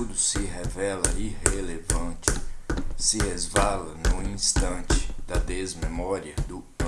Tudo se revela irrelevante, se resvala no instante da desmemória do.